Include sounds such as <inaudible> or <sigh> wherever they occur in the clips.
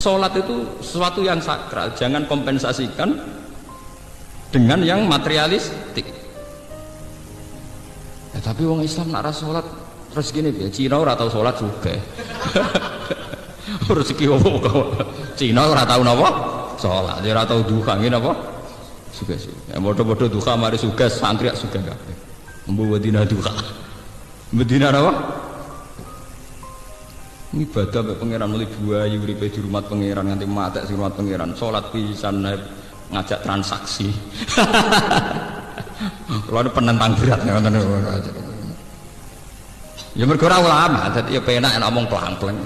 Sholat itu sesuatu yang sakral, jangan kompensasikan dengan yang materialistik. Ya, tapi wong Islam nak sholat terus gini ya Cina ora tau sholat juga. <laughs> Rezeki wong Cina ora tau napa? Sholat, dia ora tau duha ngene apa? Suga suga. Ya bodoh-bodoh duha mari suga santri suga kabeh. Mbu wedina duha. Medina apa? Ibadah mbek pangeran mulai buayu uripe di rumah pangeran nganti mati di rumah pangeran. Salat pisan ngajak transaksi. <laughs> Kalau penentang berat ya ya mergo ulama jadi ya penak enak ngomong pelang-pelang.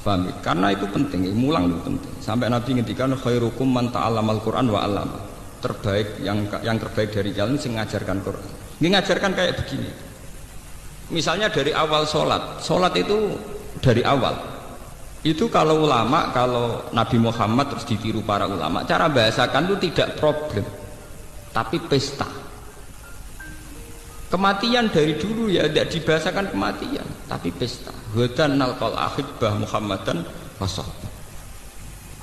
Paham ya? karena itu penting mulang itu penting. Sampai Nabi ngendikan khairukum man ta'allamal Quran wa 'allama. Terbaik yang yang terbaik dari kalian sing ngajarkan Quran. Ini ngajarkan kayak begini misalnya dari awal sholat. Sholat itu dari awal. Itu kalau ulama kalau Nabi Muhammad terus ditiru para ulama cara bahasakan itu tidak problem. Tapi pesta. Kematian dari dulu ya tidak dibahasakan kematian tapi pesta. Hudan nalkal akhibah Muhammadan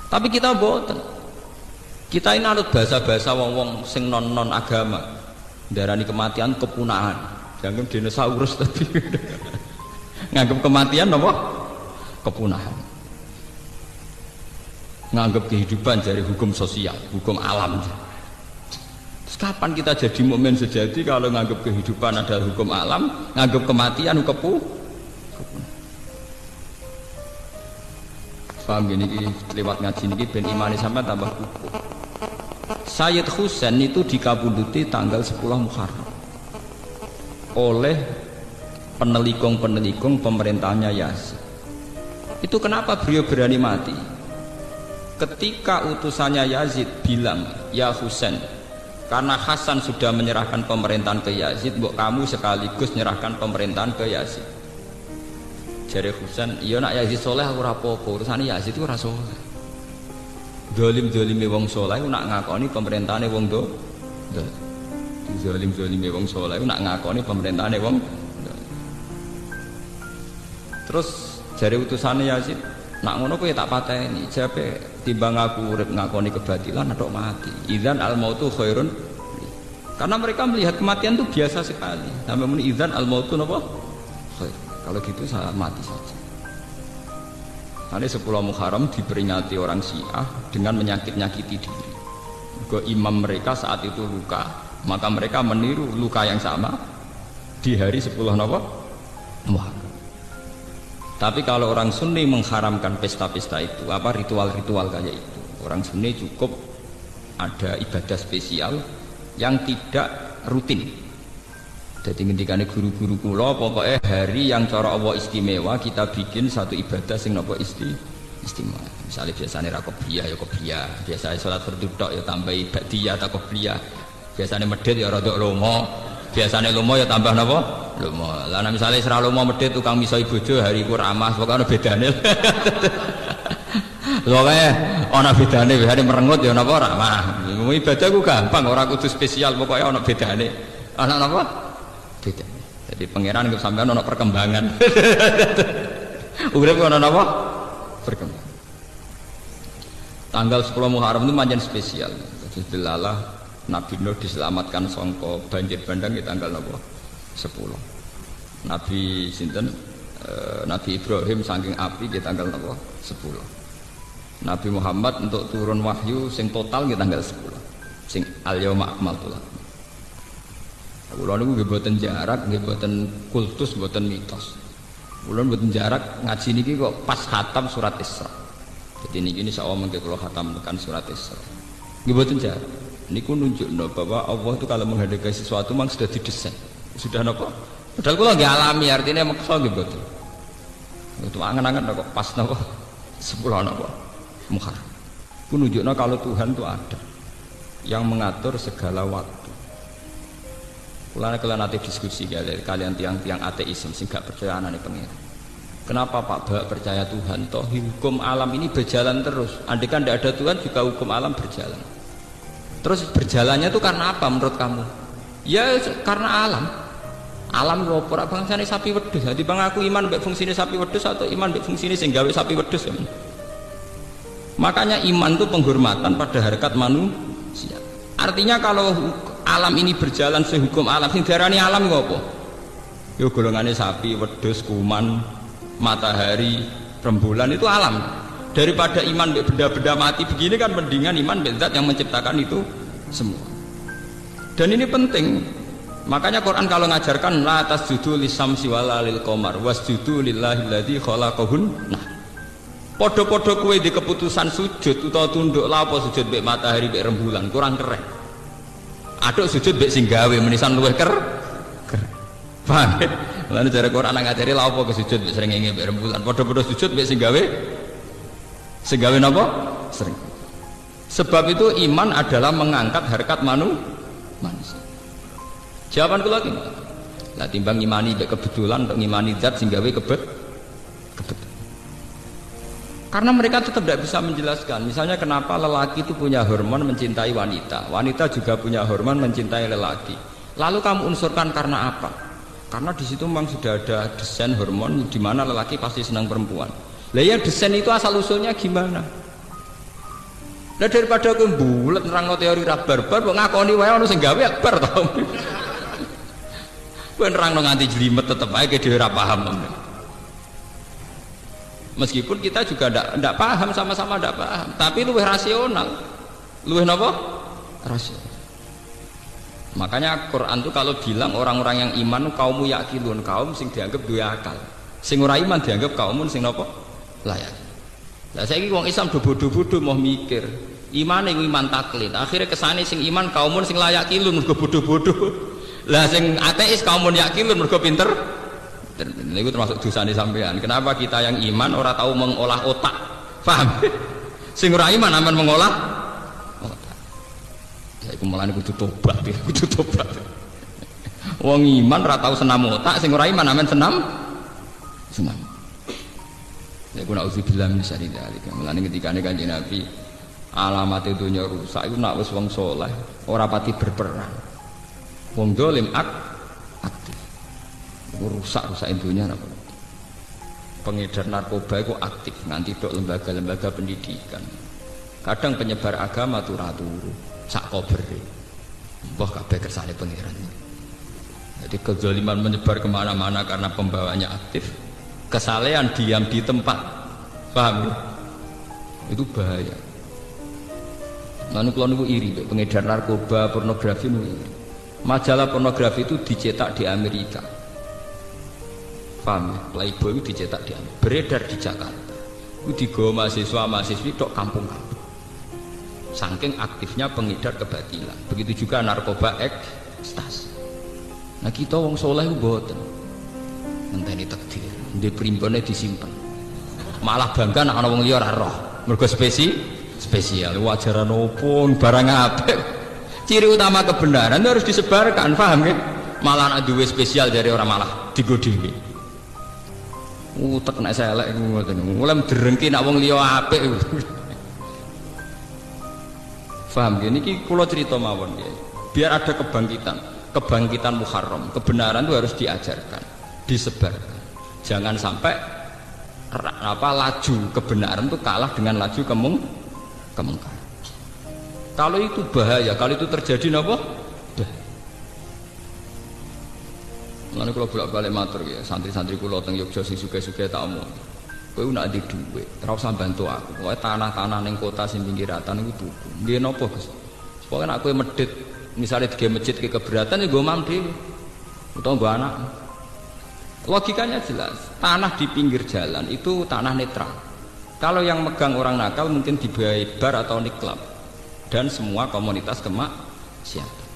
tapi kita boten kita ini anut bahasa-bahasa wong-wong sing non-non agama. Darani kematian kepunahan jangan dinosaurus tadi. Nganggap kematian apa? Kepunahan. Nganggap kehidupan dari hukum sosial hukum alam. Terus kapan kita jadi momen sejati kalau nganggap kehidupan adalah hukum alam nganggap kematian kepu? Paham gini lewat ngaji ini ben imani sama tambah kuku Sayyid Husain itu dikabunduti tanggal 10 Muharram oleh penelikung-penelikung pemerintahnya Yazid itu kenapa beliau berani mati? Ketika utusannya Yazid bilang ya Husain karena Hasan sudah menyerahkan pemerintahan ke Yazid buat kamu sekaligus menyerahkan pemerintahan ke Yazid. Jadi Husain iya nak Yazid soleh aku rapopo urusan Yazid itu rasa soleh. Dolim dolimi wong soleh nak ngakoni pemerintahannya wong do zalim zalime wong soleh nak ngakoni pemerintahane wong. Terus jari utusannya Yazid nak ngono kowe tak pateni. Jape timbang aku urip ngakoni kebatilan atau mati. Idzan al mautu khairun. Karena mereka melihat kematian itu biasa sekali. Sampai muni idzan al mautu napa khair. Kalau gitu saya mati saja. Nanti sepuluh Muharram diperingati orang Syiah dengan menyakit-nyakiti diri. Ke imam mereka saat itu luka, maka mereka meniru luka yang sama di hari 10 Nawab Muharram. Tapi kalau orang Sunni mengharamkan pesta-pesta itu apa ritual-ritual kayak itu? Orang Sunni cukup ada ibadah spesial yang tidak rutin. Jadi ketika guru-guru kula pokoknya hari yang cara Allah istimewa kita bikin satu ibadah sing nopo isti istimewa. Misalnya biasanya rakobiyah ya kopiah biasanya sholat berduduk ya tambahi ba'diyah atau kopiah biasanya medit ya rada lomo biasanya lomo ya tambah napa? Lomo lah misalnya serah lomo medit tukang miso bojo hari ku ramah. Pokoknya bedane. <laughs> Pokoknya ana bedane. Hari merengut ya napa? Ramah. Ibadah ku gampang orang kudu spesial. Pokoknya ana bedane. Ana napa? Beda jadi pangeran ke sampean ana perkembangan. <laughs> Urip ana napa? Perkembangan. Tanggal 10 Muharram itu manjan spesial. Bismillah Nabi Nuh diselamatkan songko banjir bandang di tanggal nopo 10 Nabi Sinten? E, Nabi Ibrahim saking api di tanggal nopo 10 Nabi Muhammad untuk turun wahyu sing total di tanggal 10 sing al yauma akmaltu lakum Kula niku nggih jarak, nggih boten kultus, boten mitos. Kula boten jarak ngaji niki kok pas khatam surat Isra. Jadi niki ini saya mengke kula khatamkan surat Isra. Nggih boten jarak niku nunjukno bahwa Allah itu kalau menghadapi sesuatu memang sudah didesain sudah nopo padahal kalau nggak alami artinya maksa nggih betul itu angan-angan kok pas nopo sepuluh nopo ku nunjukno kalau Tuhan itu ada yang mengatur segala waktu Kulana kalian nanti diskusi kalian, tiang-tiang ateisme sih gak percaya anak pengiran. Kenapa Pak Bak percaya Tuhan? Toh hukum alam ini berjalan terus. Andai kan tidak ada Tuhan juga hukum alam berjalan. Terus berjalannya itu karena apa menurut kamu? Ya karena alam. alam lho ora bangsane sapi wedhus. Dadi bang aku iman mbek fungsine sapi wedhus atau iman mbek fungsine sing gawe sapi wedhus ya makanya iman itu penghormatan pada harkat manusia. Artinya kalau alam ini berjalan sehukum alam sing diarani alam ngopo yo golongane sapi wedhus kuman matahari rembulan itu alam daripada iman benda-benda mati begini kan mendingan iman zat yang menciptakan itu semua dan ini penting Makanya Quran kalau ngajarkan la tasjudu lisamsi wala lil qamar wasjudu lillahi alladzi khalaqahun. Nah, podo-podo kue di keputusan sujud utawa tunduk lah apa sujud mbek matahari mbek rembulan kurang keren. Aduk sujud mbek sing gawe menisan luwih ker. Keren. Paham? Lalu cara Quran ngajari lah apa sujud mbek srengenge mbek rembulan. Podo-podo sujud mbek sing gawe sing gawe napa? Sering. Sebab itu iman adalah mengangkat harkat manu manusia. Jawaban kula lagi lah timbang ngimani mbek kebetulan untuk ngimani zat sing gawe kebet kebet. Karena mereka tetap tidak bisa menjelaskan. Misalnya kenapa lelaki itu punya hormon mencintai wanita? Wanita juga punya hormon mencintai lelaki. Lalu kamu unsurkan karena apa? Karena di situ memang sudah ada desain hormon di mana lelaki pasti senang perempuan lah ya desain itu asal usulnya gimana Nah daripada aku bulat nerang teori rabar-bar, ngakoni wae ono sing gawe akbar tau. <laughs> Kowe nerangno nganti jelimet tetep aja dhewe ora paham. Meskipun kita juga ndak paham sama-sama ndak paham, tapi luwih rasional. Luwih napa? Rasional. Makanya Quran itu kalau bilang orang-orang yang iman kaummu yakilun, kaum sing dianggap dua akal. Sing ora iman dianggap kaum sing napa? Layak. Lah saiki wong Islam do bodoh-bodoh mau mikir. Iman yang iman taklid. Akhirnya kesane sing iman kaumun sing layak kilun mergo bodoh-bodoh. <laughs> Lah sing ateis kaum yakin mergo pinter. Itu termasuk dosane sampean. Kenapa kita yang iman ora tahu mengolah otak? Paham? <laughs> Sing ora iman aman mengolah ya iku mulane kudu tobat ya kudu tobat. <laughs> Wong iman ora tahu senam otak sing ora iman aman senam? Senam ya kuna auzubillah min syarri dzalika. Mulane ketika kanjeng Nabi alamat dunia rusak itu nak wis wong soleh ora pati berperang. Wong dolim ak aktif. Rusak rusak intunya apa pengedar narkoba itu aktif nanti dok lembaga-lembaga pendidikan. Kadang penyebar agama tuh ratu sak kobere. Wah kabeh kersane pangeran. Jadi kezaliman menyebar ke mana-mana karena pembawanya aktif kesalehan diam di tempat. Paham ya? itu bahaya. Lalu kalau iri, pengedar narkoba, pornografi iri. Majalah pornografi itu dicetak di Amerika. Paham ya? Playboy itu dicetak di Amerika. Beredar di Jakarta. Itu digawa mahasiswa mahasiswi dok kampung-kampung saking aktifnya pengedar kebatilan begitu juga narkoba ekstasi. Nah kita wong soleh boten ngenteni takdir di primbonnya disimpan malah bangga nak ana wong roh. Mergo spesi spesial. Wajaran opo barang apik. Ciri utama kebenaran itu harus disebarkan paham kan? Malah ada dua spesial dari orang malah digodi utek nak saya elek mulai derengki nak wong liya apik. Paham gini ki kula cerita mawon ya biar ada kebangkitan kebangkitan muharram. Kebenaran itu harus diajarkan disebarkan jangan sampai apa laju kebenaran itu kalah dengan laju kemung kemungkaran kalau itu bahaya kalau itu terjadi apa Lalu kalau bolak balik matur ya santri-santri kulo teng Yogyakarta sing suke-suke tak omong. Kowe nak di duit, usah bantu aku. Pokoke tanah-tanah ning kota sing pinggiratan iku tuku. Nggih napa, Gus? Pokoke nak kowe medit misalnya di masjid ke keberatan ya gue mam dhewe. Gue anak. Logikanya jelas, tanah di pinggir jalan itu tanah netral. Kalau yang megang orang nakal mungkin di bar atau niklab dan semua komunitas kemaksiatan.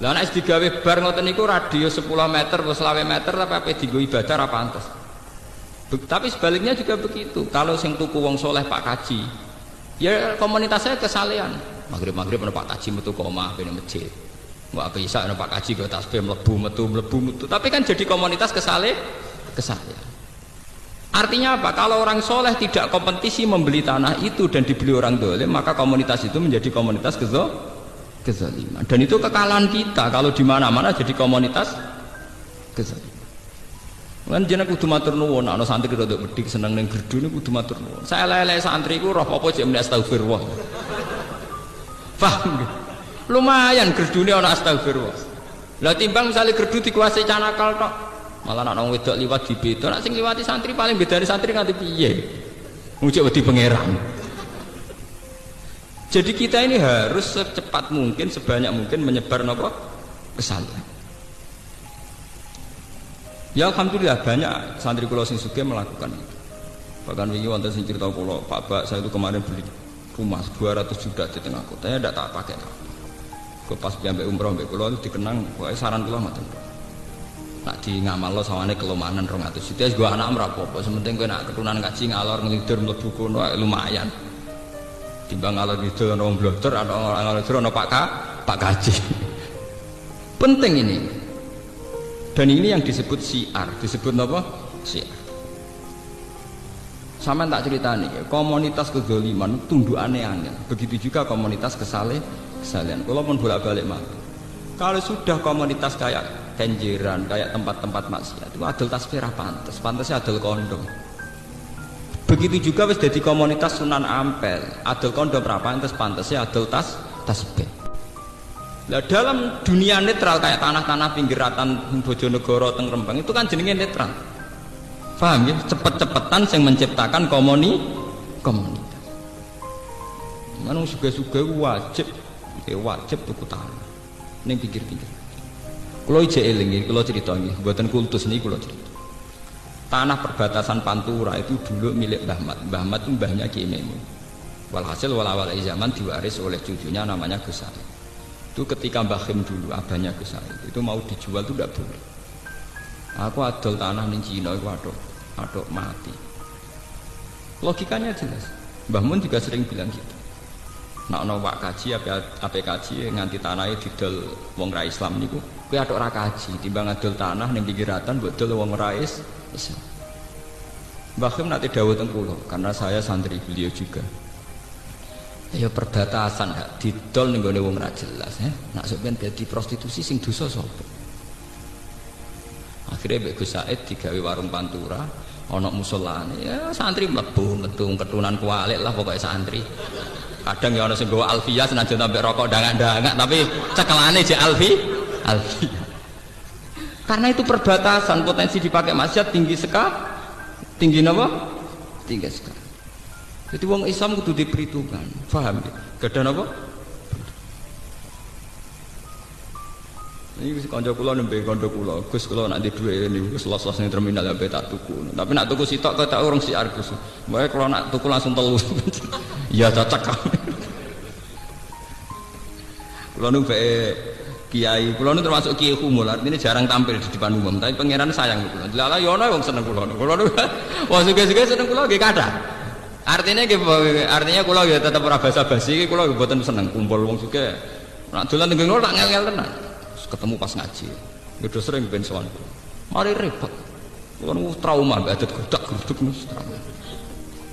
Lah nek digawe bar ngoten niku radio 10 meter atau 20 meter tapi apa digo ibadah ora pantes. Tapi sebaliknya juga begitu. Kalau sing tuku wong soleh Pak Kaji, ya komunitas saya kesalehan. Maghrib-maghrib ana Pak Kaji metu ke omah ben masjid. Mbak apa isa ana Pak Kaji ke tasbih mlebu metu mlebu metu. Tapi kan jadi komunitas kesale kesalehan. Artinya apa? Kalau orang soleh tidak kompetisi membeli tanah itu dan dibeli orang dolim, maka komunitas itu menjadi komunitas kezo kezaliman. Dan itu kekalahan kita. Kalau di mana-mana jadi komunitas kesalian Kan jeneng kudu matur nuwun, ana santri rada bedik seneng ning gerdu niku kudu matur nuwun. Saya lele santri ku roh apa jek muni astagfirullah. Paham nggih? Lumayan gerdune ana astagfirullah. Lah timbang misalnya gerdu dikuasai canakal tok, malah nak nang wedok liwat di beda, nak sing liwati santri paling bedane santri nganti piye? Ngucap wedi pangeran. Jadi kita ini harus secepat mungkin, sebanyak mungkin menyebar nopo kesalahan. Ya alhamdulillah banyak santri kulo sing suge melakukan itu. Bahkan wingi wonten sing cerita kulo, Pak Bak saya itu kemarin beli rumah 200 juta di tengah kota, ya tidak tak pakai Gue pas sampai umroh kulo itu dikenang, pokoknya saran kulo ngoten. Nak di ngamal lo sawane kelemahan rong atus juta, gue anak merapopo. Sementing gue nak keturunan kaji ngalor ngelidur mlebu kono lumayan. Timbang ngalor ngidul ono wong bloter, ono ngalor ngidul ono Pak K, Pak Kaji. <laughs> Penting ini. Dan ini yang disebut siar, disebut apa? Siar. Sama tak cerita nih, komunitas kezoliman tunduk aneh-aneh. Begitu juga komunitas kesale, kesalehan. Kalau pun bolak-balik. Kalau sudah komunitas kayak kenjiran, kayak tempat-tempat maksiat, itu adil tasbih pantas, pantasnya adil kondom. Begitu juga wis jadi komunitas Sunan Ampel, adil kondom pantas pantasnya adil tas tasbih. Nah dalam dunia netral kayak tanah-tanah pinggiratan Bojonegoro teng Rembang itu kan jenenge netral. Paham ya? Cepet-cepetan yang menciptakan komuni komunitas. Mana suga-suga wajib, ya wajib tuku tanah. Neng pinggir-pinggir. Kalau ije eling, kalau cerita ini, buatan kultus ini kalau cerita. Tanah perbatasan Pantura itu dulu milik Mbah Mat. Mbah Mat itu mbahnya Ki Walhasil walawal zaman diwaris oleh cucunya namanya Gus itu ketika Mbah Khim dulu abahnya saya itu mau dijual itu tidak boleh aku adol tanah di Cina itu adok adok mati logikanya jelas Mbah Mun juga sering bilang gitu nak no wak kaji apa apa kaji nganti tanahnya didol wong rai Islam niku. Kue adok rak kaji timbang adol tanah ning pinggiratan buat dol wong rai Islam. Mbah Khim nanti dawuh tengkulo karena saya santri beliau juga. Ya perbatasan hak didol ning gone wong ra jelas ya nak dadi prostitusi sing dosa sapa? Akhirnya Mbak Gus Said digawe warung pantura ana musolane ya santri mlebu metu ketunan kualik lah pokoknya santri kadang ya ana sing gawa alfiyah senajan sampai rokok dangak-dangak tapi cekelane je alfi alfiyah karena itu perbatasan potensi dipakai maksiat tinggi sekali tinggi apa tinggi sekali jadi wong Islam kudu diperhitungkan. Paham ya? Gadah napa? Ini kanca kula nembe kanca kula. Gus kula nak di dhuwit niku wis los-los terminal ya tak tuku. Tapi nak tuku sitok kok tak urung siar Gus. Mbak kalau nak tuku langsung telu. Iya <laughs> cocok. <laughs> Kula nu kiai, kula nu termasuk kiai humul, artinya jarang tampil di depan umum, tapi pangeran sayang kula. Lala yo ana wong seneng kula. Kula nu <laughs> wong suge-suge seneng kula nggih kathah. Artinya artinya kalau ya tetap ora basa-basi kalau ya buatan seneng kumpul wong juga. Nak dolan ning ngono ngel-ngel tenan. Ketemu pas ngaji. Udah sering ben sowan. Mari repot. Kulo trauma mbak adat godak-goduk nus trauma.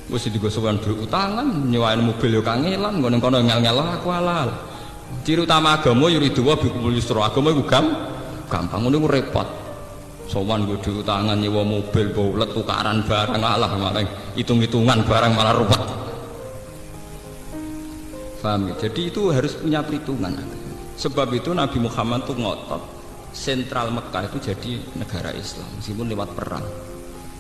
Wis digosokan duit utangan, nyewain mobil yo kangelan, ngono kono ngel-ngel aku halal. Ciri utama agama yuriduwa bikumul yusra. Agama iku gampang ngono repot sowan gue diutangan nyewa mobil baulet tukaran barang Allah malah hitung-hitungan barang malah ruwet paham ya? jadi itu harus punya perhitungan sebab itu Nabi Muhammad tuh ngotot. Sentral Mekah itu jadi negara Islam meskipun lewat perang.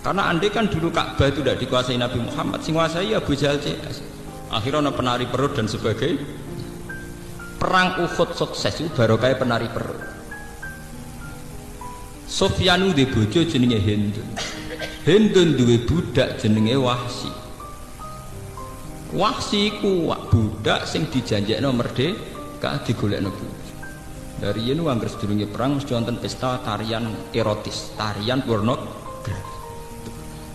Karena andai kan dulu Ka'bah itu tidak dikuasai Nabi Muhammad sing kuasai Abu Jahal CS akhirnya ada penari perut dan sebagainya. Perang Uhud sukses itu baru kayak penari perut. Sofyanu di bojo jenenge Hindun. Hindun duwe budak jenenge Wahsi Wahsi ku budak sing dijanjekno merdeka digolekno bojo dari yen anggere sedurunge perang mesti wonten pesta tarian erotis tarian pornografi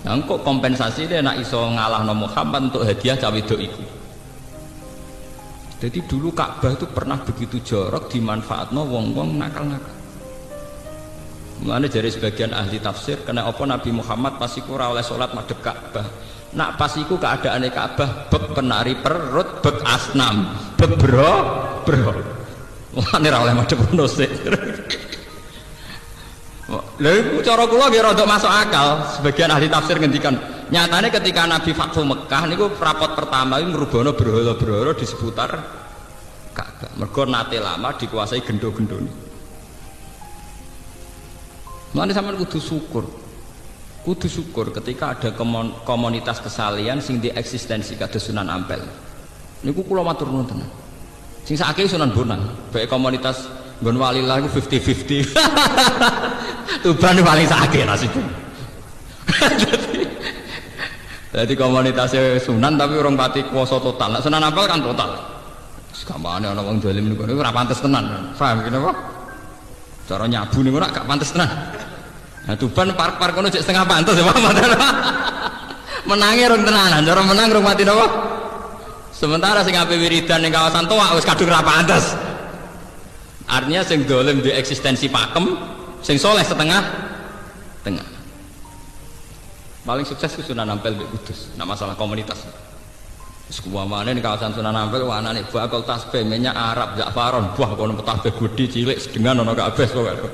Nah, kok kompensasi dia nak iso ngalah no Muhammad untuk hadiah cawe itu. Jadi dulu Ka'bah itu pernah begitu jorok dimanfaatno wong-wong nakal-nakal. Mulane dari sebagian ahli tafsir kena apa Nabi Muhammad pas iku ora oleh salat madhep Ka'bah. Nak pas iku keadaane Ka'bah bek penari perut, bek asnam, bek bro, bro. Mulane ora oleh madhep ngono sik. Lalu cara kula rada masuk akal. Sebagian ahli tafsir ngendikan, nyatanya ketika Nabi Fathu Mekah niku rapot pertama itu merubono berhala-berhala di seputar Ka'bah. Mergo nate lama dikuasai gendo-gendone. Mulane sampean kudu syukur. Kudu syukur ketika ada komunitas kesalian sing di eksistensi kados Sunan Ampel. Niku kula matur nuwun tenan. Sing sakit Sunan Bonang, baik komunitas Gon walilah itu 50-50. Tuban paling sakit nasibnya. <laughs> Jadi komunitasnya Sunan tapi orang pati kuasa total. Nah, Sunan Ampel kan total. Gampangnya orang orang dolim ini gak pantas tenan. Faham kenapa? Cara nyabu nih gak pantas tenan. Nah Tuban park-park kono cek setengah pantas ya Pak. <laughs> Menangnya orang tenanan, cara menang orang mati apa? Sementara sing ape wiridan ning kawasan tua wis kadung ra pantes. Artinya sing dolim di eksistensi pakem, sing soleh setengah tengah. Paling sukses itu Sunan Ampel di Kudus. Nah masalah komunitas. Sebuah mana di kawasan Sunan Ampel, wah nih bakal tasbih minyak Arab, Ja'faron, buah kono tasbih gudi cilik sedengan ono kabeh pokoknya.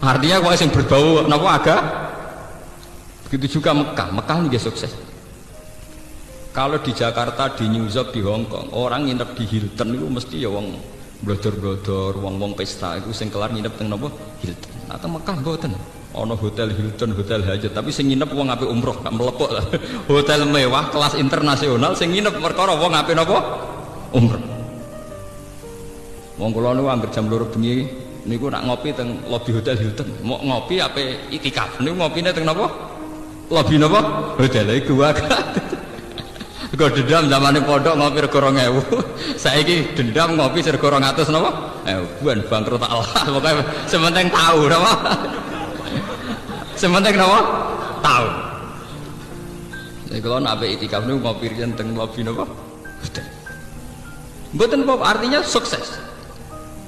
Artinya kok sing berbau napa agak begitu juga Mekah. Mekah juga sukses. Kalau di Jakarta, di New York, di Hong Kong, orang nginep di Hilton itu mesti ya wong blodor-blodor, wong-wong pesta itu sing kelar nginep teng napa Hilton. Atau Mekah mboten. Ono hotel Hilton, hotel hajat, tapi sing nginep wong apik umroh, gak melepok lah. <laughs> Hotel mewah kelas internasional sing nginep perkara wong apik napa? Umroh. Wong kula niku anggere jam 2 bengi niku nak ngopi teng lobi hotel Hilton. Mau ngopi apa itikaf niku ngopine teng napa? Lobi napa? Hotel iku Kau dendam zaman pondok ngopi rego ewu. <laughs> Saiki dendam ngopi rego rong atus napa? Eh, buan bangkrut Allah. <laughs> Pokoknya sementing tahu napa? <laughs> sementing napa? Tahu. Jadi kalau nak itikaf niku ngopi riyen teng lobi napa? Mboten apa artinya sukses.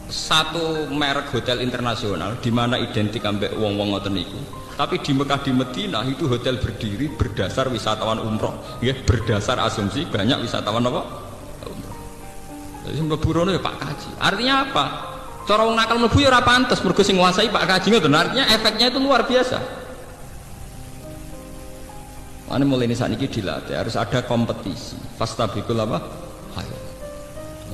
Satu merek hotel internasional di mana identik ambek wong-wong ngoten niku tapi di Mekah di Medina itu hotel berdiri berdasar wisatawan umroh, ya berdasar asumsi banyak wisatawan apa? Umroh. Jadi mlebu ya Pak Kaji. Artinya apa? Cara wong nakal mlebu ya ora pantes mergo sing Pak Kaji ngoten. Artinya efeknya itu luar biasa. Mana mulai ini saat ini dilatih harus ada kompetisi. Fastabikul apa?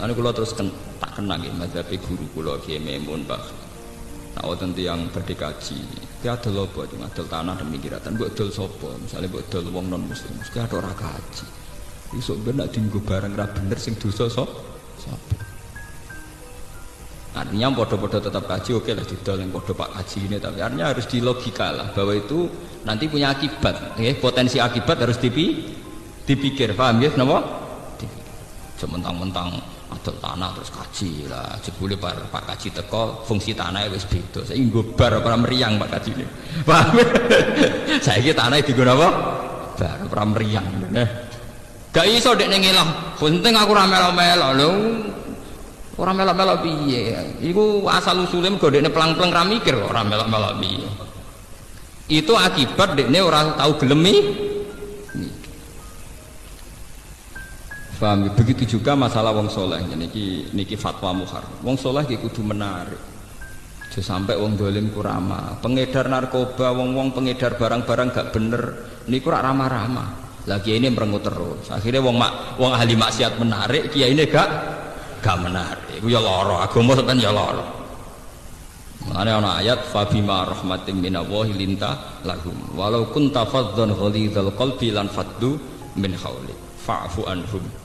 Lalu kalau terus ken, tak kenang ya, mazhabi guru kulo Kiai Memun Pak. Nah, wonten yang berdekaji, dia ada lobo itu ngadol tanah demi kiratan, buat dol sopo, misalnya buat dol wong non muslim, mesti ada orang kaji. Isu benar tinggu barang ra bener sing dosa so, sopo. Artinya podo-podo tetap kaji, oke lah didol yang podo pak kaji ini, tapi artinya harus di logika lah bahwa itu nanti punya akibat, ya, potensi akibat harus dipi, dipikir, paham ya, kenapa? Sementang-mentang adol tanah terus kaji lah. Jebule par Pak Kaji teko fungsi tanah wis beda. Saya bar apa meriang Pak Kaji ini. <laughs> Paham? <laughs> Saya ini tanah digunakan apa? Bar apa meriang. Nah. gak iso dek ngelah penting aku ora melo-melo lho ora melo-melo piye? Iku asal usule mergo dekne pelang-pelang ra mikir ora melo-melo piye. Itu akibat dekne ora tahu gelemi Paham? Begitu juga masalah wong soleh. Niki niki fatwa muhar. Wong soleh ki kudu menarik. Jadi sampai wong dolim kurama. Pengedar narkoba, wong wong pengedar barang-barang gak bener. Niku rak ramah-ramah. Lagi ini merengut terus. Akhirnya wong mak, wong ahli maksiat menarik, kiai ini gak gak menarik. Iku ya loro. Agama sampean ya loro. Mengenai ana ayat fabima rahmatin minallahi linta lahum walau kunta fadzan ghalidhal qalbi lan faddu min haulik fa'fu anhum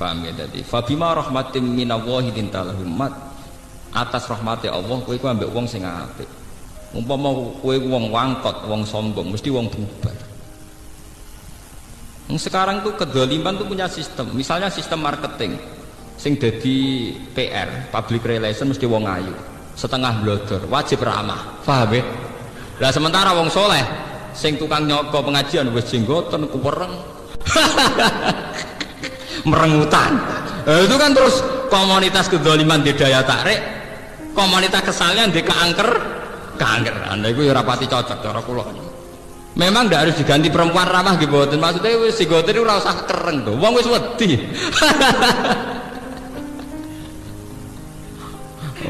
paham ya tadi fabima rahmatim minallahi dintalahum mat atas rahmati Allah kowe iku ambek wong sing apik. Umpama kowe wong wangkot wong sombong mesti wong bubar. Sekarang tuh kedoliman tuh punya sistem. Misalnya sistem marketing sing jadi PR public relation mesti wong ayu. Setengah blodor wajib ramah. Paham ya? Lah sementara wong soleh sing tukang nyoko pengajian wis jenggoten kuwereng <laughs> merengutan nah, itu kan terus komunitas kedoliman di daya tarik komunitas kesalahan di keangker keangker anda itu ya rapati cocok cara kulo memang tidak harus diganti perempuan ramah gitu maksudnya si gotin itu rasa kereng tuh wong wis wedi <laughs>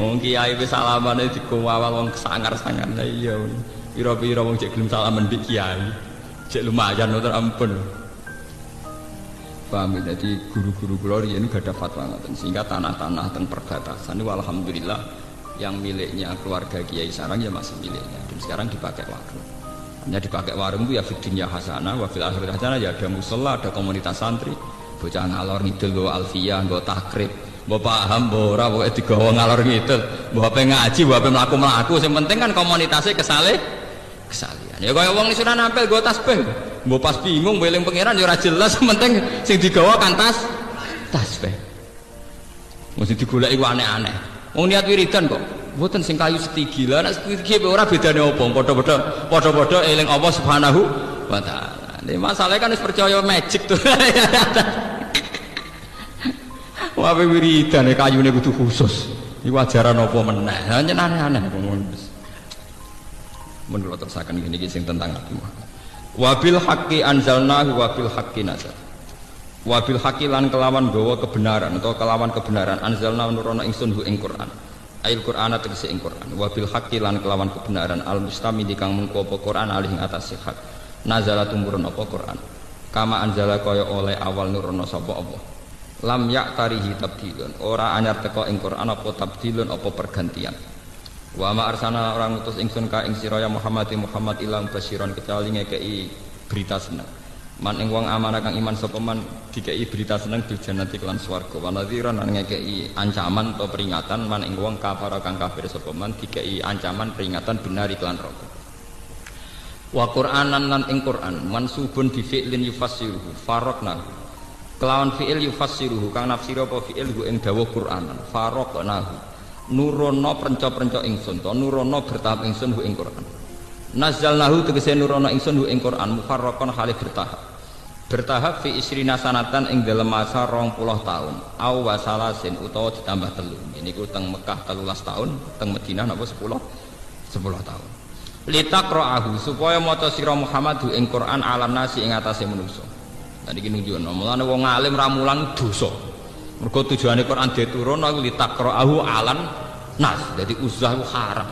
Wong kiai wis salaman di kuwawal wong sangar-sangar lah iya. pira-pira wong cek gelem salaman mbek kiai. Cek lumayan ngoten ampun. Paham ya? Jadi guru-guru kula riyen gak ada fatwa ngoten sehingga tanah-tanah teng perbatasan ini alhamdulillah yang miliknya keluarga Kiai Sarang ya masih miliknya. Dan sekarang dipakai warung. Hanya dipakai warung itu ya fitnya hasanah, wa fil akhirat hasanah. Ya ada musola, ada komunitas santri, bocah ngalor ngidul go alfiyah, go takrib, go paham, go ora, go digawa ngalor ngidul, go apa ngaji, go apa melaku, yang penting kan komunitasnya kesalih, kesalihan. Ya kaya wong sudah nampil go tasbih, go pas bingung, beling pangeran ya ora jelas, <laughs> penting sing digawa kan tas, tasbih. Mesti digoleki ku aneh-aneh. Wong niat wiridan kok. Mboten sing kayu setigi. Lah nek setigi ora bedane apa? Padha-padha padha-padha eling Allah Subhanahu wa taala. Ini masalahnya kan wis percaya magic tuh. <laughs> Wah wiridan e kayune kudu khusus. Iku ajaran apa meneh? Hanya aneh-aneh kula terusaken ngene iki sing tentang Nabi Muhammad. Wabil haqqi anzalnahu wabil haqqi nazal. Wabil haqqi lan kelawan gawa kebenaran atau kelawan kebenaran anzalna nurono ingsun hu ing Quran. Ail Quran tegese ing Quran. Wabil haqqi lan kelawan kebenaran al mustami kang mengko apa Quran alih ing atas sehat. Nazala tumurun apa Quran. Kama anzala kaya oleh awal nurono sapa Allah. Lam yak tarihi tabdilun. Ora anyar teko ing Quran apa tabdilun apa pergantian. Wa ma arsana orang utus ingsun ka ing sira ya Muhammad Muhammad ilang basiron kecuali ngekei berita seneng. Man ing wong amanah kang iman sapa man dikei berita seneng bil jannati kelan swarga. Wa nadhiran lan ngekei ancaman atau peringatan man ing wong kafir kang kafir sapa man dikei ancaman peringatan benar iklan neraka. Wa Qur'anan lan ing Qur'an mansubun bi fi'lin yufassiruhu faraqna. Kelawan fi'il yufassiruhu kang nafsir apa fi'il ing dawuh Qur'anan faraqnahu nurono prenco-prenco ingsun to. Nurono bertahap ingsun hu ing Quran. Nazalnahu tegese nurono ingsun hu ing Quran. Mufarraqan halih bertahap. Bertahap fi isrina sanatan ing dalam masa rong puluh tahun. Aw wasalasin utawa ditambah telu. Ini ku teng Mekah telulas tahun teng Madinah napa sepuluh? Sepuluh tahun. Litakroahu supaya maca sira Muhammad hu ing Quran alam nasi ing atase manusa tadi ki nunjukno mulane wong alim ramulan dosa. Mergo tujuane Quran diturun aku litakroahu alan nas jadi uzlah itu haram.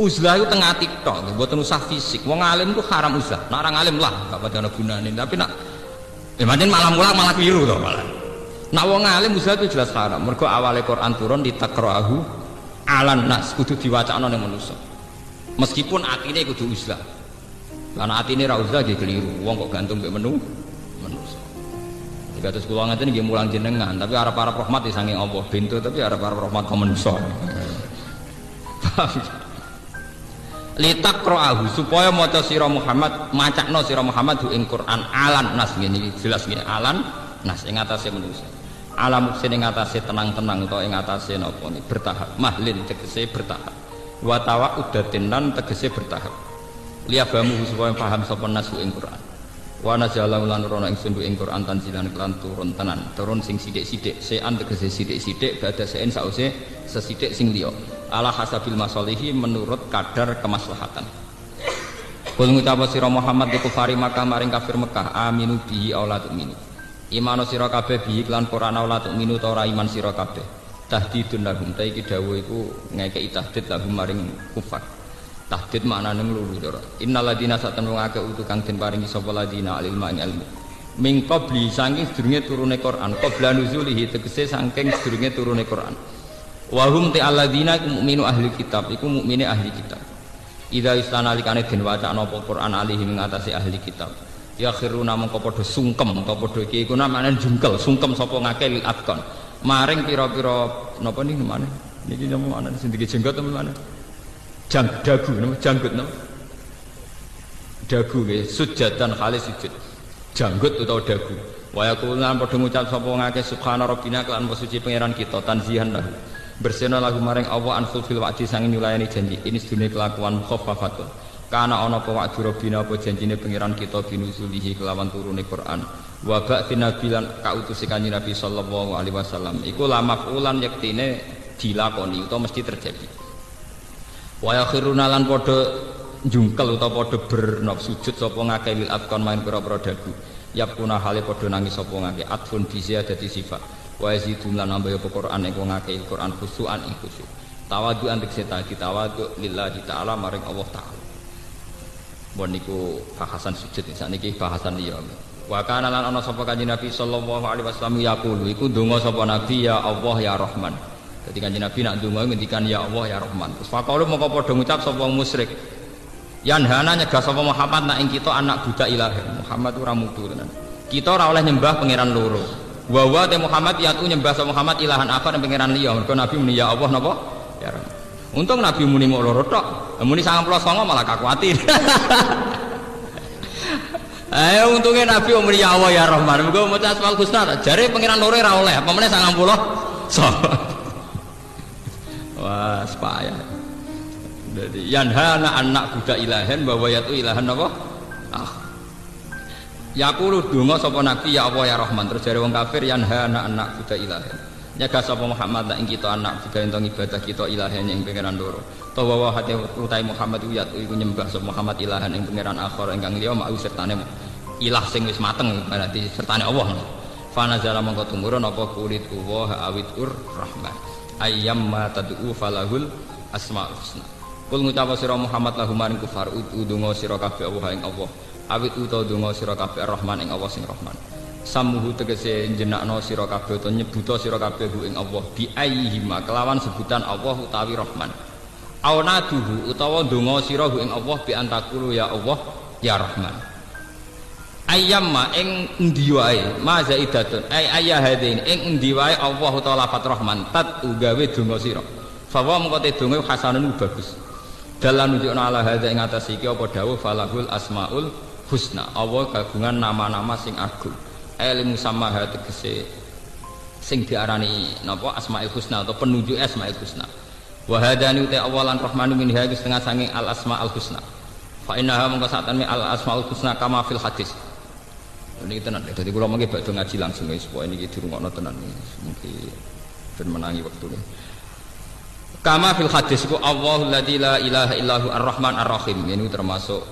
Uzlah itu tengah tiktok buat usah fisik. Wong alim itu haram uzlah. Nah orang alim lah gak pada gunanya tapi nak ya malah mulak malah keliru tuh malah. Nah wong alim uzlah itu jelas haram. Mergo awalnya Quran turun litakroahu alan nas. Kudu diwacana ning manusa. Meskipun atine kudu uzlah. Karena atine ra uzlah keliru. Wong kok gantung mbek menu manusa Kados kula ngeten nggih mulang jenengan, tapi arep-arep rahmat saking Allah bintu tapi arep-arep rahmat kok manusa. Litakroahu supaya maca sira Muhammad macakno sira Muhammad ing Quran alan nas ngene jelas ngene alan nas ing atase manusa. Alam sing ing atase tenang-tenang utawa ing atase napa ni bertahap mahlin tegese bertahap. Wa tawaudatin lan tegese bertahap. Liyabamu supaya paham sapa nasu ing Quran wa nazala lan rono ingsun ing Quran tanzilan kelan turun tenan. Turun sing sithik-sithik. Sean tegese sithik-sithik badha sein sause sesithik sing liya. Ala hasabil masalihi menurut kadar kemaslahatan. Kul ngucap sira Muhammad di kufari Makkah maring kafir Mekah aminu bihi aula tu'minu. Imano sira kabeh bihi lan Quran aula tu'minu ta ora iman sira kabeh. Tahdidun lahum. Ta iki dawuh iku ngekeki tahdid lahum maring kufar tahdid maknane nglulu cara innal ladina satan wong akeh utu kang den paringi sapa ladina alil ing ilmu min qabli saking sedurunge turune Quran. Qabla nuzulihi tegese saking sedurunge turune Quran. Wa hum ta alladina mukminu ahli kitab. Iku mukmine ahli kitab. Ida istana likane den wacana apa Quran alihi ing atase ahli kitab. Ya khiruna mengko padha sungkem utawa padha iki. Iku namane jungkel sungkem sapa ngake lil maring pira-pira napa niki mana niki napa ana sing jenggot mana jang dagu nama janggut nama. Dagu nggih sujatan kali sujud. Janggut atau dagu wa yaqulan padha ngucap sapa ngake subhana rabbina kelan suci pangeran kita tanzihan lahu. Bersena lagu maring Allah an fil wa'di sang nyulayani janji. Ini sedune kelakuan khaffafatun kana ana apa wa'di rabbina apa janjine pangeran kita binuzulihi kelawan turune Quran. Wa ba'ti nabi lan kautus kanjeng Nabi sallallahu alaihi wasallam. Iku lamafulan yektine dilakoni utawa mesti terjadi wa yakhiruna lan padha jungkel utawa padha bernop sujud sapa ngakeh lil afkon main pira-pira dagu yakuna hale padha nangis sapa ngakeh atfun bi dadi sifat wa yazidun lan nambah apa Quran ing ngakeh Quran khusuan ing khusyuk tawadu antik seta tawadu lillahi taala maring Allah taala Bon niku bahasan sujud niki bahasan liya. Wa kana lan ana sapa kanjeng Nabi sallallahu alaihi wasallam yaqulu iku donga sapa Nabi ya Allah ya Rahman. Jadi kanjeng Nabi nak donga ngendikan ya Allah ya Rahman. Terus faqalu moko padha ngucap sapa musyrik. Yanhana nyegah sapa Muhammad nak ing kita anak budak ilahi. Muhammad ora mutu tenan. Kita ora oleh nyembah pangeran loro. Wa wa te Muhammad yatu nyembah sapa Muhammad ilahan apa pangeran liya. Mergo Nabi muni ya Allah napa? Ya Rahman. Untung Nabi muni mau loro tok. Muni 99 malah kakuatir. Ayo <laughs> untungnya Nabi umri ya Allah ya Rahman. Muga maca Asmaul Husna. Jare pangeran loro ora oleh, apa meneh 90. So. Wah, sepaya. Jadi yanhana anak budak ilahen bahwa yaitu ilahan apa? Ah. Yaqulu donga sapa Nabi ya Allah ya Rahman. Terus jare wong kafir yanhana anak budak ilahen. Nyaga sapa Muhammad ing kita anak budak ento ibadah kita ilahen yang pangeran loro. Tawa wa hati utai Muhammad uyat iku nyembah sapa Muhammad ilahan ing pangeran akhir ingkang liya mau sertane ilah sing wis mateng berarti sertane Allah. Fana jala mongko tumurun apa kulit Allah awit ur rahman. Ayyam ma tad'u falahul asmaul husna. Kul ngucap sira Muhammad lahum maring kufar udungo sira kabeh Allah ing Allah. Awit utawa donga sira kabeh Rahman ing Allah sing Rahman. samuhu tegese jenakno sira kabeh utawa nyebuta sira kabeh ing Allah bi ayyihima kelawan sebutan Allah utawi Rahman auna utawa donga sira ing Allah bi antakulu ya Allah ya Rahman ayyamma ing endi wae? Ma zaidatun. Ay ayya hadain ing endi wae Allah utawa lafat Rahman tat ugawe donga sira. Fawa mengko te donga hasanun bagus. Dalam nunjukna ala hadza ing atas iki apa dawuh falahul asmaul husna. Allah kagungan nama-nama sing agung. Ilmu sama hati kese sing diarani napa? Asmaul husna atau penunjuk asmaul husna. Wa hadani uta awalan rahmanu min hadis setengah sange al asmaul husna. Fa innaha mongko satane al asmaul husna kama fil hadis ini tenan jadi kalau mungkin bakal ngaji langsung ya supaya ini dirungokno tenan mungkin ben menangi waktu ini kama fil hadis ku Allahu la ilaha illahu ar-rahman ar-rahim. Ini termasuk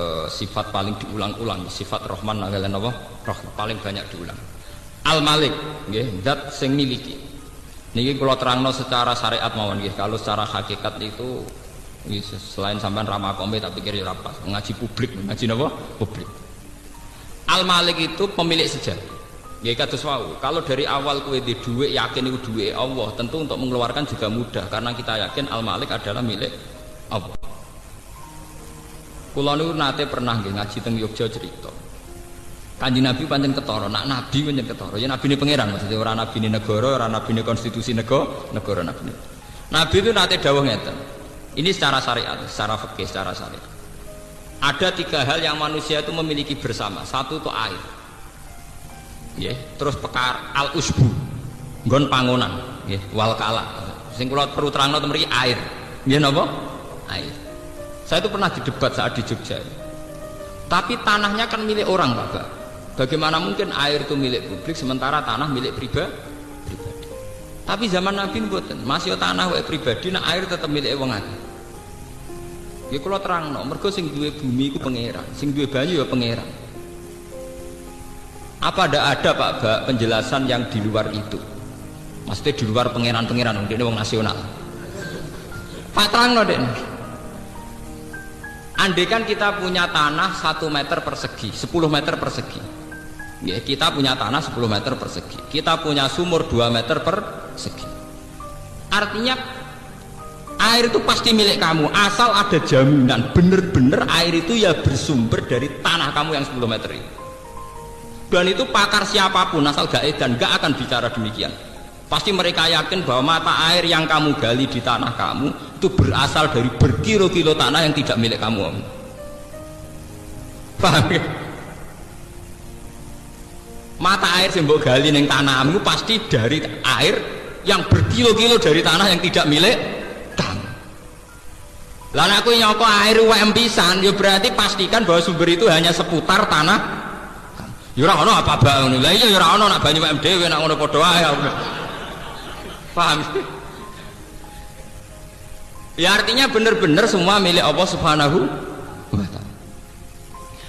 uh, sifat paling diulang-ulang sifat rahman kalian apa? Rahman paling banyak diulang. Al malik nggih zat sing miliki. Niki kalau terangno secara syariat mawon nggih. Kalau secara hakikat itu selain sampean ramah kombe tapi kira ya pas. Ngaji publik ngaji apa publik al malik itu pemilik sejati Ya kados wau. Kalau dari awal kue di duit yakin itu duit Allah, tentu untuk mengeluarkan juga mudah karena kita yakin Al Malik adalah milik Allah. Kulo niku nate pernah nggih ngaji teng Yogya cerita. Kanjeng Nabi pancen ketara, nak nabi pancen ketara. Ya nabi ini pangeran maksudnya orang nabi ini negara, orang nabi ini konstitusi negara, negara nabi. Nabi itu nate dawuh ngeten. Ini secara syariat, secara fikih, secara syariat. Ada tiga hal yang manusia itu memiliki bersama. Satu itu air. Ya, terus pekar al usbu, gon pangunan, ya, wal kala. Sing kula perlu terangno temeri air. Ya napa? Air. Saya itu pernah didebat saat di Jogja. Tapi tanahnya kan milik orang, Pak. Bagaimana mungkin air itu milik publik sementara tanah milik pribadi? pribadi. Tapi zaman Nabi mboten, masih tanah wae pribadi, nah air tetap milik wong akeh. Ya kalau terang no, mergo sing duwe bumi itu pangeran, sing duwe banyu ya pangeran. Apa ada ada Pak Bak penjelasan yang di luar itu? Maksudnya di luar pangeran-pangeran, ini wong nasional. Pak terang no deh. Andaikan kita punya tanah 1 meter persegi, 10 meter persegi. Ya, kita punya tanah 10 meter persegi. Kita punya sumur 2 meter persegi. Artinya air itu pasti milik kamu asal ada jaminan bener-bener air itu ya bersumber dari tanah kamu yang 10 meter itu. Dan itu pakar siapa pun asal gak dan gak akan bicara demikian. Pasti mereka yakin bahwa mata air yang kamu gali di tanah kamu itu berasal dari berkilo-kilo tanah yang tidak milik kamu. Paham ya? Mata air yang gali neng tanahmu pasti dari air yang berkilo-kilo dari tanah yang tidak milik. Lalu aku nyoko air UM pisan, ya berarti pastikan bahwa sumber itu hanya seputar tanah. Ya ora apa bang? Lah iya ya ora nak banyu UM dhewe nak ngono padha ae paham? Ya artinya benar-benar semua milik Allah subhanahu wa ta'ala.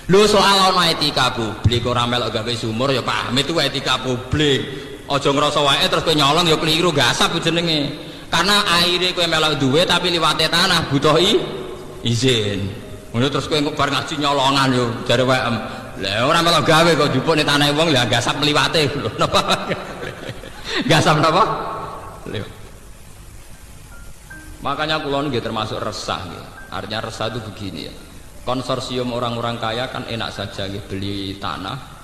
Lu soal ono etika publik orang melok gawe sumur ya paham itu etika publik. Ojo ngerasa wae terus kowe nyolong ya keliru gasap jenenge karena airnya kowe melok duwe tapi liwate tanah butuh izin Ngono terus kowe bar ngaji nyolongan yo jare WM. Lah ora melok gawe kok jupuk ning tanah wong lah gasap liwate <laughs> lho. Napa? gasap napa? Liwat. Makanya kulon nggih termasuk resah nggih. Artinya resah itu begini ya. Konsorsium orang-orang kaya kan enak saja nggih beli tanah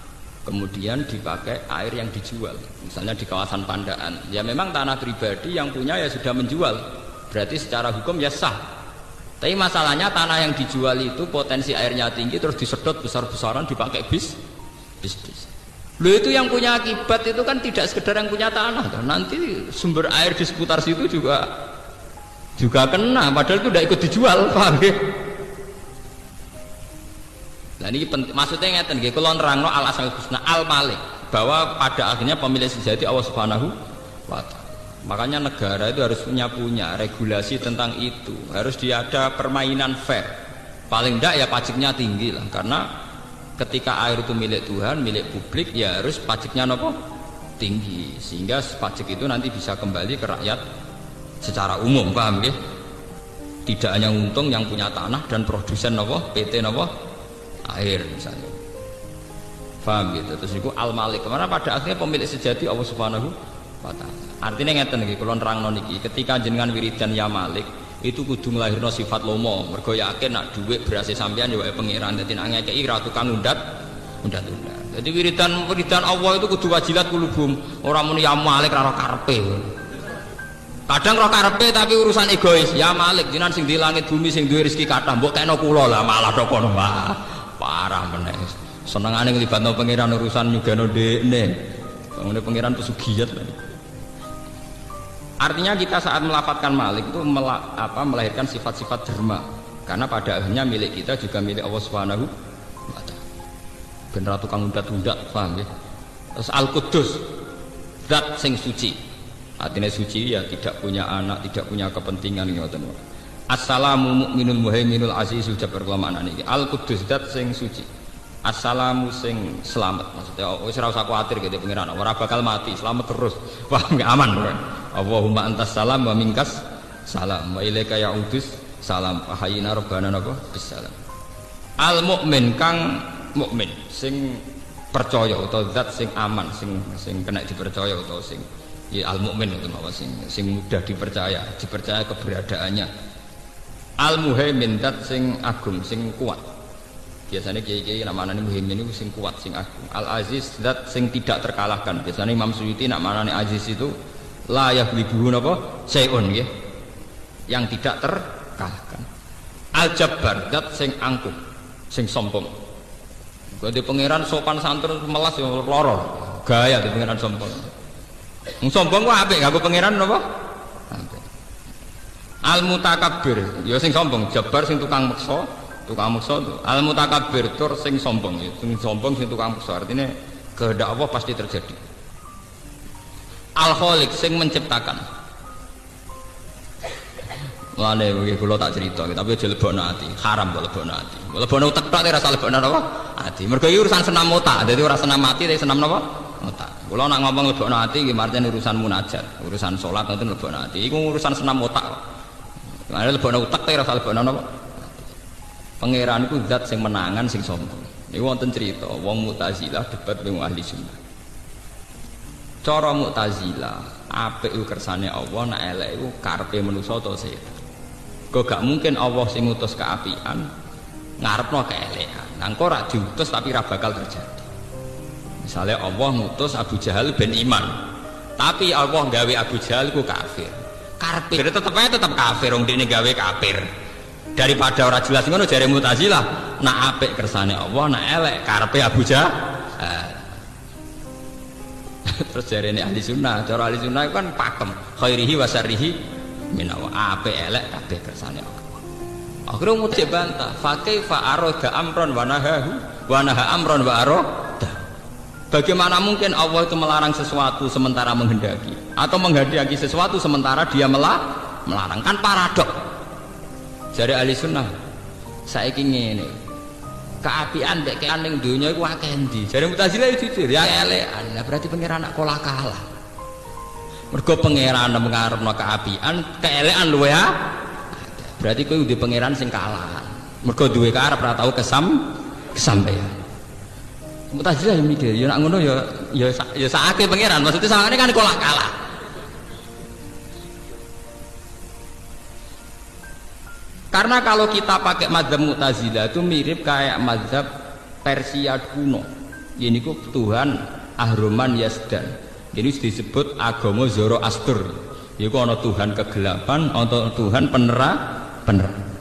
kemudian dipakai air yang dijual misalnya di kawasan Pandaan. Ya memang tanah pribadi yang punya ya sudah menjual. Berarti secara hukum ya sah. Tapi masalahnya tanah yang dijual itu potensi airnya tinggi terus disedot besar-besaran dipakai bis bis bis. Lo itu yang punya akibat itu kan tidak sekedar yang punya tanah. Nanti sumber air di seputar situ juga juga kena. Padahal itu tidak ikut dijual <laughs> paham ya Nah ini penting, maksudnya ngeten nggih kula nerangno al asal husna al malik bahwa pada akhirnya pemilik sejati Allah Subhanahu wa taala. Makanya negara itu harus punya punya regulasi tentang itu. Harus dia ada permainan fair. Paling tidak ya pajaknya tinggi lah karena ketika air itu milik Tuhan, milik publik ya harus pajaknya nopo tinggi sehingga pajak itu nanti bisa kembali ke rakyat secara umum paham ya? Tidak hanya untung yang punya tanah dan produsen nopo PT nopo air misalnya. Paham gitu? Terus itu al malik karena pada akhirnya pemilik sejati Allah subhanahu wa ta'ala? Artinya ngeten lagi kalau nerang niki ketika jenengan wiridan ya malik itu kudu nglahirno sifat lomo. Mergo yakin nak duit berhasil sampean ya pangeran dadi nak ngekeki ra undat undat undat jadi wiridan wiridan Allah itu kudu wajilat kulubum. Orang muni ya malik ra karepe. Kadang roh karepe tapi urusan egois. Ya malik jinan sing di langit bumi sing duwe rezeki kathah mbok kena kula lah malah tok kono parah meneh senengane nglibatno pangeran urusan nyugano dekne. Ngene pangeran pesugiat artinya kita saat melafatkan malik itu mela, apa, melahirkan sifat-sifat derma. Karena pada akhirnya milik kita juga milik Allah Subhanahu wa taala. Ben ratu kang undat-undat paham ya? Terus al kudus zat sing suci. Artinya suci ya tidak punya anak tidak punya kepentingan ngoten Assalamu mu'minul muhaiminul azizul jabbar kula maknane iki. Al Qudus dat sing suci. Assalamu sing selamat. Maksudnya oh, wis ora usah kuwatir gitu pengiran. Ora bakal mati, selamat terus. <laughs> Wah, enggak aman. Allahumma antas salam wa minkas salam. Wa ilaika ya'udus salam. Ahayina rabbana napa bisalam. Al mukmin kang mukmin sing percaya atau zat sing aman sing sing kena dipercaya atau sing ya al mukmin itu sing sing mudah dipercaya dipercaya keberadaannya al muhaimin dat sing agung sing kuat. Biasanya kiai-kiai namanya muhaimin itu sing kuat sing agung. Al aziz dat sing tidak terkalahkan. Biasanya Imam Suyuti namanya aziz itu layak libuhu apa seon ya yang tidak terkalahkan. Al jabbar dat sing angkuh sing sombong. Di pangeran sopan santun melas yang loror gaya di pangeran sombong sombong kok apik? Gak pangeran apa al mutakabbir ya sing sombong jabar sing tukang meksa tukang meksa al mutakabbir tur sing sombong ya sing sombong sing tukang meksa artinya kehendak Allah pasti terjadi al khaliq sing menciptakan Mulane iki kula tak cerita, tapi aja lebokno ati. Haram kok lebokno ati. Lebokno utek tok ora salah lebokno apa? Ati. Mergo iki urusan senam otak, dadi ora senam mati tapi senam napa? Otak. Kula nak ngomong lebokno ati nggih martine urusan munajat, urusan salat ngoten lebokno ati. Iku urusan senam otak. Ada lebono utak tapi rasa lebono apa? Pangeran itu zat sing menangan sing sombong. Ini wonten cerita, wong Mu'tazilah debat dengan ahli sunnah. Cara Mu'tazilah, apa itu kersane Allah, nak elek itu karpe manusia atau setan. Kok gak mungkin Allah sing ngutus keapian, ngarepno keelekan. Nangko rak diutus tapi ra bakal terjadi. Misalnya Allah ngutus Abu Jahal ben iman, tapi Allah gawe Abu Jahal ku kafir karpet. Jadi tetap aja tetap kafir orang ini gawe kafir. Daripada orang jelas ngono jari mutazilah nak apik kersane Allah nak elek karpe Abu eh. <laughs> terus jari ini ahli sunnah cara ahli sunnah kan pakem. Khairihi wasarihi minawa. Apik elek kabeh kersane Allah. Akhirnya mau bantah fakih fa'aroda amron wanahahu wanaha amron wa'aroda Bagaimana mungkin Allah itu melarang sesuatu sementara menghendaki atau menghendaki sesuatu sementara dia melarang kan paradok. Jadi ahli sunnah saya ingin ini keapian dek ning dunia itu akeh. Jadi mutazilah itu jujur ya elekan. Nah, berarti pangeran nak kolah kalah. Mergo pangeran mengarepno keapian, keelekan lu ya. Berarti kowe udah pangeran sing kalah. mergo duwe karep ora tau kesam kesampaian Mu'tazilah yang mikir, ya nak ngono ya ya ya sakake pangeran. Maksudnya sangane kan kalah kalah. Karena kalau kita pakai mazhab Mu'tazilah itu mirip kayak mazhab Persia kuno. Ini kok Tuhan Ahroman Yazdan. Ini disebut agama Zoroaster. Iku ana Tuhan kegelapan, ana Tuhan penerang, penerang.